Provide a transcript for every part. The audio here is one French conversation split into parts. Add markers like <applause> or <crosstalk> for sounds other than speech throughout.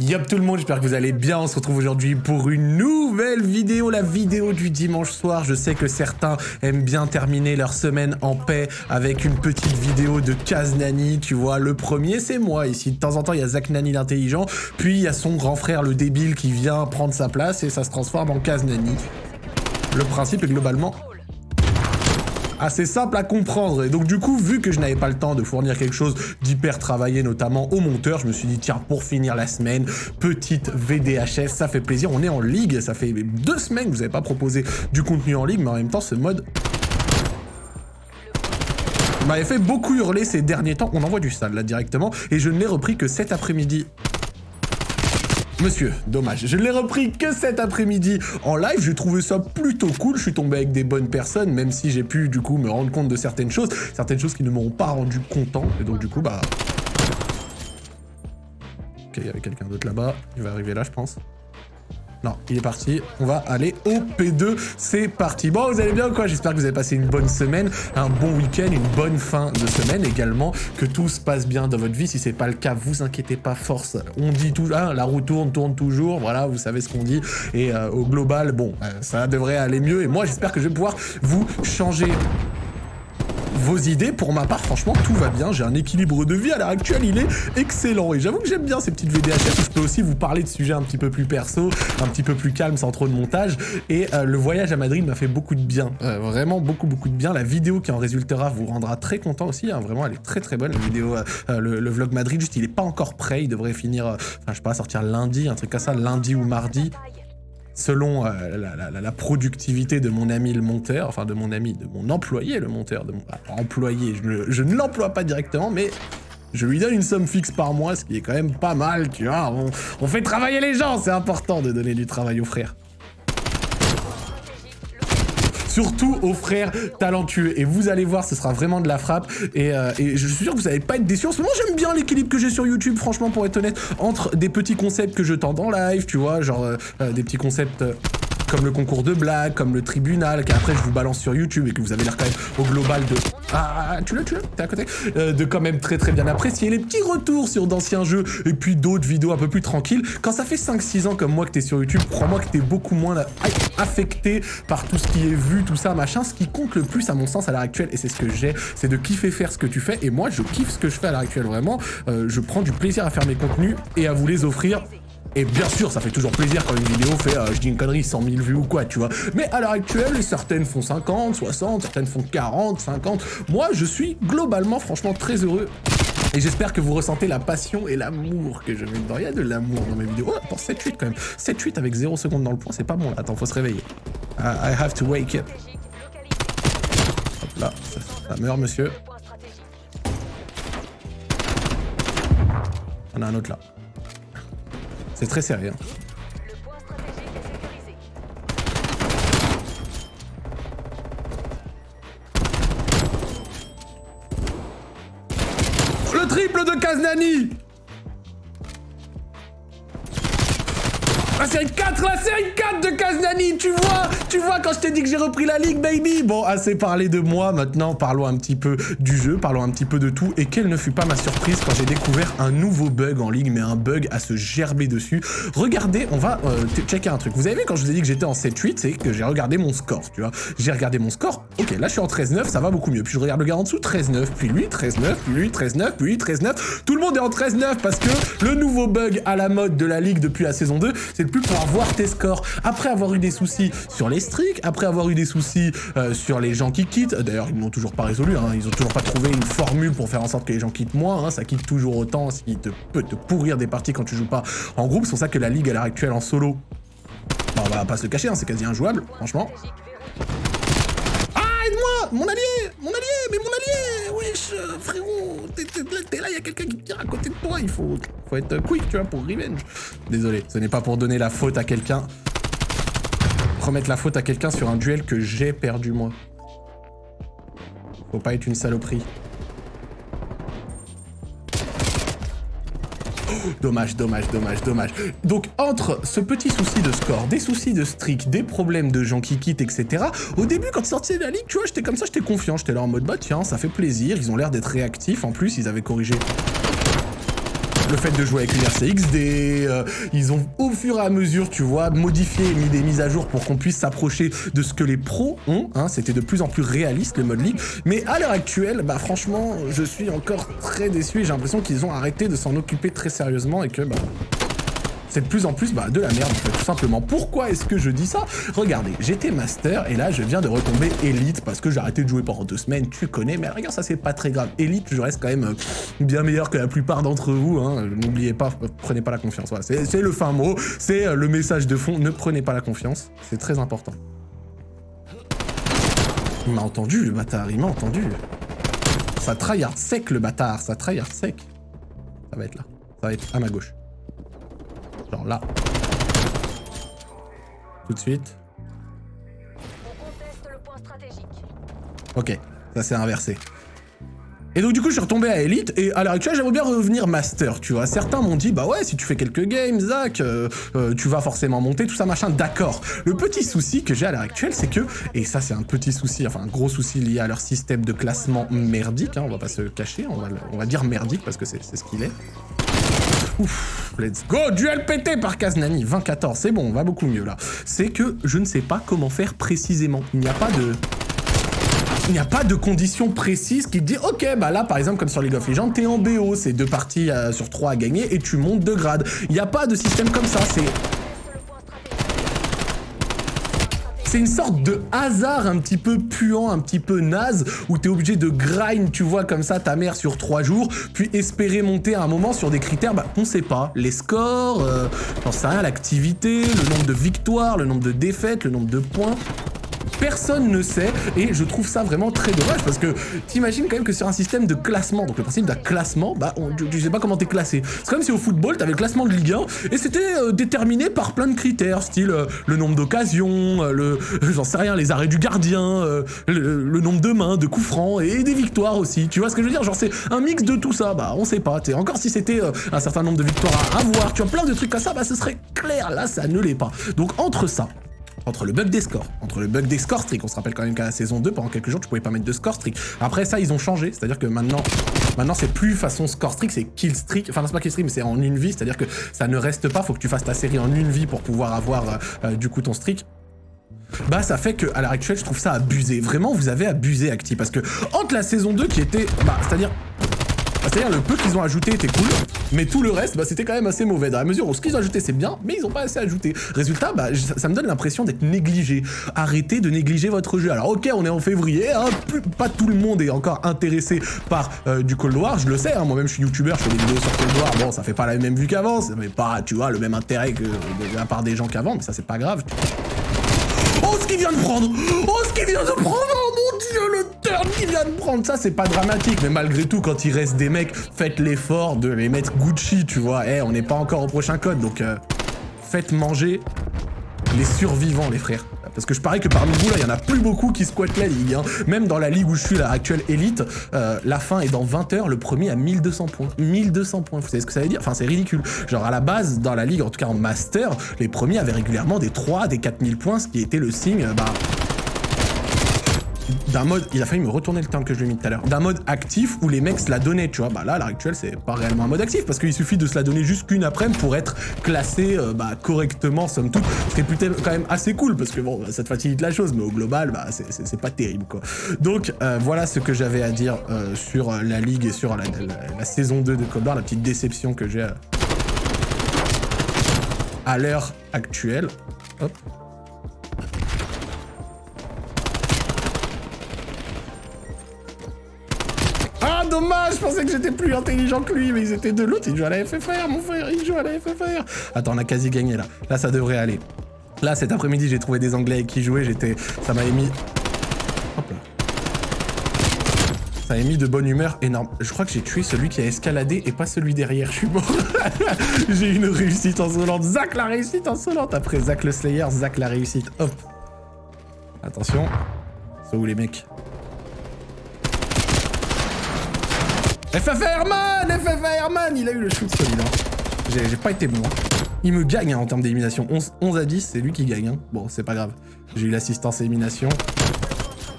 Yop tout le monde, j'espère que vous allez bien. On se retrouve aujourd'hui pour une nouvelle vidéo, la vidéo du dimanche soir. Je sais que certains aiment bien terminer leur semaine en paix avec une petite vidéo de Kaz Nani. Tu vois, le premier, c'est moi ici. De temps en temps, il y a Zach Nani l'intelligent, puis il y a son grand frère, le débile, qui vient prendre sa place et ça se transforme en Kaz Nani. Le principe est globalement assez simple à comprendre. Et donc du coup, vu que je n'avais pas le temps de fournir quelque chose d'hyper travaillé, notamment au monteur, je me suis dit, tiens, pour finir la semaine, petite VDHS, ça fait plaisir. On est en ligue, ça fait deux semaines que vous n'avez pas proposé du contenu en ligue, mais en même temps, ce mode m'avait fait beaucoup hurler ces derniers temps. On envoie du sale là directement, et je ne l'ai repris que cet après-midi Monsieur, dommage. Je l'ai repris que cet après-midi en live. J'ai trouvé ça plutôt cool. Je suis tombé avec des bonnes personnes, même si j'ai pu, du coup, me rendre compte de certaines choses. Certaines choses qui ne m'auront pas rendu content. Et donc, du coup, bah... Ok, il y avait quelqu'un d'autre là-bas. Il va arriver là, je pense. Non, il est parti. On va aller au P2. C'est parti. Bon, vous allez bien ou quoi? J'espère que vous avez passé une bonne semaine, un bon week-end, une bonne fin de semaine également. Que tout se passe bien dans votre vie. Si c'est pas le cas, vous inquiétez pas, force. On dit tout, hein, la roue tourne, tourne toujours. Voilà, vous savez ce qu'on dit. Et euh, au global, bon, euh, ça devrait aller mieux. Et moi, j'espère que je vais pouvoir vous changer vos idées. Pour ma part, franchement, tout va bien. J'ai un équilibre de vie à l'heure actuelle, il est excellent. Et j'avoue que j'aime bien ces petites VDHS où je peux aussi vous parler de sujets un petit peu plus perso, un petit peu plus calme, sans trop de montage. Et euh, le voyage à Madrid m'a fait beaucoup de bien. Euh, vraiment beaucoup, beaucoup de bien. La vidéo qui en résultera vous rendra très content aussi. Hein. Vraiment, elle est très, très bonne. La vidéo, euh, le, vlog Madrid, juste, il est pas encore prêt. Il devrait finir, enfin, je sais pas, sortir lundi, un truc comme ça, lundi ou mardi selon euh, la, productivité de mon ami le monteur, enfin de mon ami, de mon employé le monteur, de mon employé, je, ne l'emploie pas directement, mais je lui donne une somme fixe par mois, ce qui est quand même pas mal, tu vois. on fait travailler les gens, c'est important de donner du travail aux frères surtout aux frères talentueux. Et vous allez voir, ce sera vraiment de la frappe. Et, euh, je suis sûr que vous n'allez pas être déçus. En ce moment, j'aime bien l'équilibre que j'ai sur YouTube, franchement, pour être honnête, entre des petits concepts que je tente en live, tu vois, genre euh, euh, des petits concepts comme le concours de blagues, comme le tribunal, qu'après je vous balance sur YouTube et que vous avez l'air quand même au global de... Ah, tu l'as, tu l'as, t'es à côté euh, De quand même très très bien apprécier les petits retours sur d'anciens jeux et puis d'autres vidéos un peu plus tranquilles. Quand ça fait 5-6 ans comme moi que t'es sur YouTube, crois-moi que t'es beaucoup moins affecté par tout ce qui est vu, tout ça, machin. Ce qui compte le plus à mon sens à l'heure actuelle, et c'est ce que j'ai, c'est de kiffer faire ce que tu fais. Et moi, je kiffe ce que je fais à l'heure actuelle, vraiment. Euh, je prends du plaisir à faire mes contenus et à vous les offrir et bien sûr, ça fait toujours plaisir quand une vidéo fait, euh, je dis une connerie, 100 000 vues ou quoi, tu vois. Mais à l'heure actuelle, certaines font 50, 60, certaines font 40, 50. Moi, je suis globalement, franchement, très heureux. Et j'espère que vous ressentez la passion et l'amour que je mets dedans. Il y a de l'amour dans mes vidéos. Oh, attends, 7-8 quand même. 7-8 avec 0 secondes dans le point, c'est pas bon là. Attends, faut se réveiller. I have to wake up. Hop là, ça meurt, monsieur. On a un autre là. C'est très sérieux. Le triple de Kaznani 4, la série 4 de Kaznani, tu vois Tu vois quand je t'ai dit que j'ai repris la ligue, baby Bon, assez parlé de moi, maintenant parlons un petit peu du jeu, parlons un petit peu de tout. Et quelle ne fut pas ma surprise quand j'ai découvert un nouveau bug en ligue, mais un bug à se gerber dessus. Regardez, on va euh, checker un truc. Vous avez vu quand je vous ai dit que j'étais en 7-8, c'est que j'ai regardé mon score, tu vois. J'ai regardé mon score, ok, là je suis en 13-9, ça va beaucoup mieux. Puis je regarde le gars en dessous, 13-9, puis lui, 13-9, puis lui, 13-9, puis lui, 13-9. Tout le monde est en 13-9 parce que le nouveau bug à la mode de la ligue depuis la saison 2, c'est plus pour voir tes scores. Après avoir eu des soucis sur les streaks, après avoir eu des soucis euh, sur les gens qui quittent, d'ailleurs ils n'ont toujours pas résolu, hein, ils ont toujours pas trouvé une formule pour faire en sorte que les gens quittent moins, hein, ça quitte toujours autant, ce qui te, peut te pourrir des parties quand tu joues pas en groupe, c'est pour ça que la ligue à l'heure actuelle en solo, on va pas se le cacher, hein, c'est quasi injouable, franchement. Ah, aide-moi Mon allié Mon allié Mais mon allié Wesh, frérot T'es là, il y a quelqu'un qui tire à côté de toi, il faut, faut être quick, tu vois, pour revenge. Désolé, ce n'est pas pour donner la faute à quelqu'un. Remettre la faute à quelqu'un sur un duel que j'ai perdu, moi. Faut pas être une saloperie. Dommage, dommage, dommage, dommage. Donc, entre ce petit souci de score, des soucis de streak, des problèmes de gens qui quittent, etc., au début, quand sorti de la ligue, tu vois, j'étais comme ça, j'étais confiant. J'étais là en mode, bah tiens, ça fait plaisir, ils ont l'air d'être réactifs. En plus, ils avaient corrigé le fait de jouer avec une RCXD, euh, ils ont au fur et à mesure, tu vois, modifié et mis des mises à jour pour qu'on puisse s'approcher de ce que les pros ont, hein, c'était de plus en plus réaliste le mode League, mais à l'heure actuelle, bah franchement, je suis encore très déçu et j'ai l'impression qu'ils ont arrêté de s'en occuper très sérieusement et que bah c'est de plus en plus bah, de la merde, tout simplement. Pourquoi est-ce que je dis ça? Regardez, j'étais master et là, je viens de retomber élite parce que j'ai arrêté de jouer pendant deux semaines, tu connais, mais regarde, ça, c'est pas très grave. Élite, je reste quand même euh, bien meilleur que la plupart d'entre vous, hein. N'oubliez pas, prenez pas la confiance. C'est le fin mot, c'est euh, le message de fond, ne prenez pas la confiance, c'est très important. Il m'a entendu, le bâtard, il m'a entendu. Ça tryhard sec, le bâtard, ça tryhard sec. Ça va être là, ça va être à ma gauche. Genre là. Tout de suite. Ok, ça s'est inversé. Et donc du coup je suis retombé à Elite et à l'heure actuelle j'aimerais bien revenir Master, tu vois. Certains m'ont dit bah ouais si tu fais quelques games Zach, euh, euh, tu vas forcément monter, tout ça machin, d'accord. Le petit souci que j'ai à l'heure actuelle c'est que, et ça c'est un petit souci, enfin un gros souci lié à leur système de classement merdique, hein, on va pas se cacher, on va, on va dire merdique parce que c'est ce qu'il est. Ouf, let's go Duel pété par Kaznani, 20-14, c'est bon, on va beaucoup mieux là. C'est que je ne sais pas comment faire précisément. Il n'y a pas de... Il n'y a pas de conditions précises qui te dit ok bah là par exemple comme sur League of Legends t'es en BO c'est deux parties euh, sur trois à gagner et tu montes de grade il n'y a pas de système comme ça c'est C'est une sorte de hasard un petit peu puant, un petit peu naze, où t'es obligé de grind, tu vois, comme ça, ta mère sur trois jours, puis espérer monter à un moment sur des critères bah, qu'on sait pas. Les scores, euh, j'en sais rien, l'activité, le nombre de victoires, le nombre de défaites, le nombre de points personne ne sait, et je trouve ça vraiment très dommage, parce que t'imagines quand même que sur un système de classement, donc le principe d'un classement, bah tu, sais pas comment t'es classé. C'est comme si au football, t'avais le classement de Ligue 1, et c'était euh, déterminé par plein de critères, style euh, le nombre d'occasions, euh, le, j'en sais rien, les arrêts du gardien, le, nombre de mains, de coups francs, et des victoires aussi, tu vois ce que je veux dire? Genre c'est un mix de tout ça, bah on sait pas, encore si c'était un certain nombre de victoires à avoir, tu vois, plein de trucs comme ça, bah ce serait clair, là ça ne l'est pas. Donc entre ça, entre le bug des scores, entre le bug des score streaks, on se rappelle quand même qu'à la saison 2, pendant quelques jours, tu pouvais pas mettre de score streak. Après ça, ils ont changé, c'est-à-dire que maintenant, maintenant c'est plus façon score streak, c'est kill streak, enfin c'est pas kill streak, mais c'est en une vie, c'est-à-dire que ça ne reste pas, faut que tu fasses ta série en une vie pour pouvoir avoir euh, euh, du coup ton streak bah ça fait que à l'heure actuelle je trouve ça abusé. Vraiment vous avez abusé Acti parce que entre la saison 2 qui était bah c'est-à-dire c'est-à-dire le peu qu'ils ont ajouté était cool, mais tout le reste, bah, c'était quand même assez mauvais. Dans la mesure où ce qu'ils ont ajouté c'est bien, mais ils ont pas assez ajouté. Résultat, bah, ça, me donne l'impression d'être négligé. Arrêtez de négliger votre jeu. Alors ok, on est en février, hein, pas tout le monde est encore intéressé par euh, du Cold War, je le sais, hein, moi-même je suis youtubeur, je fais des vidéos sur Cold War, bon ça fait pas la même vue qu'avant, fait pas, tu vois, le même intérêt que de la part des gens qu'avant, mais ça c'est pas grave. Oh, ce qu'il vient de prendre Oh, ce qu'il vient de prendre qu'il vient de prendre Ça, c'est pas dramatique, mais malgré tout, quand il reste des mecs, faites l'effort de les mettre Gucci, tu vois. Eh, on n'est pas encore au prochain code, donc euh, faites manger les survivants, les frères. Parce que je parie que parmi vous, là, il y en a plus beaucoup qui squattent la ligue. Hein. Même dans la ligue où je suis, la actuelle élite, euh, la fin est dans 20 heures, le premier à 1200 points. 1200 points, vous savez ce que ça veut dire? Enfin, c'est ridicule. Genre, à la base, dans la ligue, en tout cas en master, les premiers avaient régulièrement des 3, des 4000 points, ce qui était le signe, bah, d'un mode, il a failli me retourner le terme que je lui ai mis tout à l'heure, d'un mode actif où les mecs se la donnaient, tu vois. Bah là, à l'heure actuelle, c'est pas réellement un mode actif parce qu'il suffit de se la donner juste qu'une après pour être classé euh, bah, correctement, somme toute. Ce qui est plutôt quand même assez cool parce que bon, bah, ça te facilite la chose, mais au global, bah, c'est pas terrible quoi. Donc euh, voilà ce que j'avais à dire euh, sur la ligue et sur la, saison 2 de Cold la petite déception que j'ai à l'heure actuelle. Hop. Que j'étais plus intelligent que lui, mais ils étaient de l'autre, il joue à la FFR, mon frère, il joue à la FFR. Attends, on a quasi gagné là. Là, ça devrait aller. Là, cet après-midi, j'ai trouvé des Anglais qui jouer, j'étais... Ça m'a émis... Hop là. Ça m'a émis de bonne humeur énorme. Je crois que j'ai tué celui qui a escaladé et pas celui derrière, je suis mort. <laughs> j'ai une réussite insolente. Zach la réussite insolente. Après Zach le Slayer, Zach la réussite. Hop. Attention. C'est où les mecs? FFR man FFR man Il a eu le shoot celui-là. J'ai pas été bon. Il me gagne hein, en termes d'élimination. 11, à 10, c'est lui qui gagne. Hein. Bon, c'est pas grave. J'ai eu l'assistance élimination.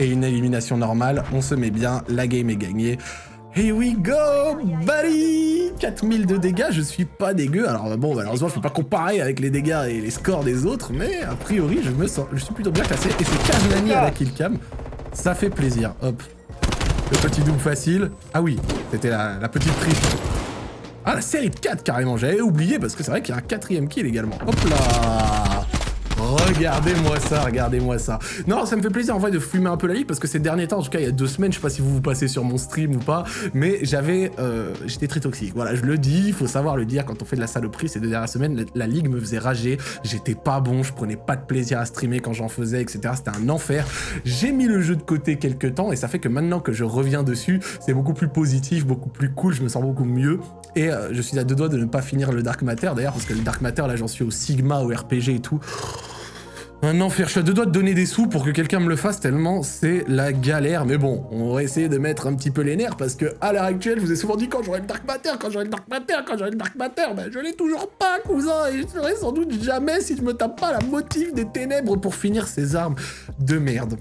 Et une élimination normale. On se met bien. La game est gagnée. Here we go, buddy 4000 de dégâts, je suis pas dégueu. Alors bon, malheureusement, je peux pas comparer avec les dégâts et les scores des autres, mais a priori, je me sens, je suis plutôt bien classé. Et c'est Kaznani à la killcam. Ça fait plaisir. Hop. Le petit double facile. Ah oui, c'était la, petite triche. Ah, la série de 4 carrément, j'avais oublié parce que c'est vrai qu'il y a un quatrième kill également. Hop là Regardez-moi ça, regardez-moi ça. Non, ça me fait plaisir en vrai de fumer un peu la ligue parce que ces derniers temps, en tout cas il y a deux semaines, je sais pas si vous vous passez sur mon stream ou pas, mais j'avais, euh, j'étais très toxique. Voilà, je le dis, il faut savoir le dire quand on fait de la saloperie ces deux dernières semaines, la, ligue me faisait rager, j'étais pas bon, je prenais pas de plaisir à streamer quand j'en faisais, etc. C'était un enfer. J'ai mis le jeu de côté quelques temps et ça fait que maintenant que je reviens dessus, c'est beaucoup plus positif, beaucoup plus cool, je me sens beaucoup mieux et euh, je suis à deux doigts de ne pas finir le Dark Matter d'ailleurs parce que le Dark Matter là j'en suis au Sigma, au RPG et tout. Un enfer, je suis à doigts de donner des sous pour que quelqu'un me le fasse tellement c'est la galère. Mais bon, on va essayer de mettre un petit peu les nerfs parce que à l'heure actuelle, je vous ai souvent dit quand j'aurai le Dark Matter, quand j'aurai le Dark Matter, quand j'aurai le Dark Matter, ben je l'ai toujours pas, cousin, et je serai sans doute jamais si je me tape pas la motive des ténèbres pour finir ces armes de merde.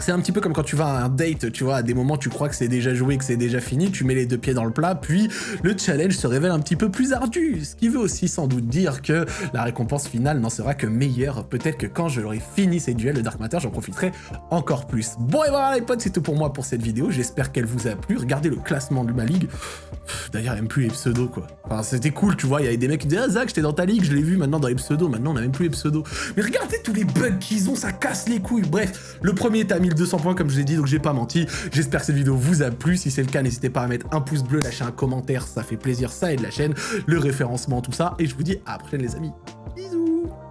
C'est un petit peu comme quand tu vas à un date, tu vois, à des moments tu crois que c'est déjà joué, que c'est déjà fini, tu mets les deux pieds dans le plat, puis le challenge se révèle un petit peu plus ardu, ce qui veut aussi sans doute dire que la récompense finale n'en sera que meilleure. Peut-être que quand je l'aurai fini ces duels de Dark Matter, j'en profiterai encore plus. Bon et voilà les potes, c'est tout pour moi pour cette vidéo, j'espère qu'elle vous a plu. Regardez le classement de ma ligue. D'ailleurs, même plus les pseudos, quoi. Enfin, c'était cool, tu vois, il y avait des mecs qui disaient « Ah Zach, j'étais dans ta ligue, je l'ai vu maintenant dans les pseudos, maintenant on n'a même plus les pseudos. » Mais regardez tous les bugs qu'ils ont, ça casse les couilles. Bref, le premier est à 1200 points, comme je vous ai dit, donc j'ai pas menti. J'espère que cette vidéo vous a plu. Si c'est le cas, n'hésitez pas à mettre un pouce bleu, lâcher un commentaire, ça fait plaisir, ça aide la chaîne, le référencement, tout ça. Et je vous dis à la prochaine, les amis. Bisous